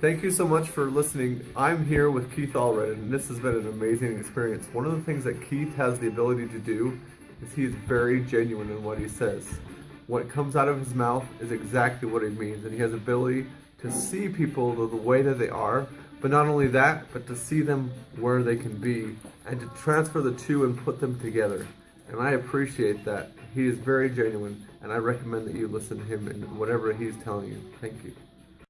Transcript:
Thank you so much for listening. I'm here with Keith Allred, and this has been an amazing experience. One of the things that Keith has the ability to do is he is very genuine in what he says. What comes out of his mouth is exactly what he means, and he has ability to see people the, the way that they are, but not only that, but to see them where they can be, and to transfer the two and put them together. And I appreciate that. He is very genuine, and I recommend that you listen to him in whatever he's telling you. Thank you.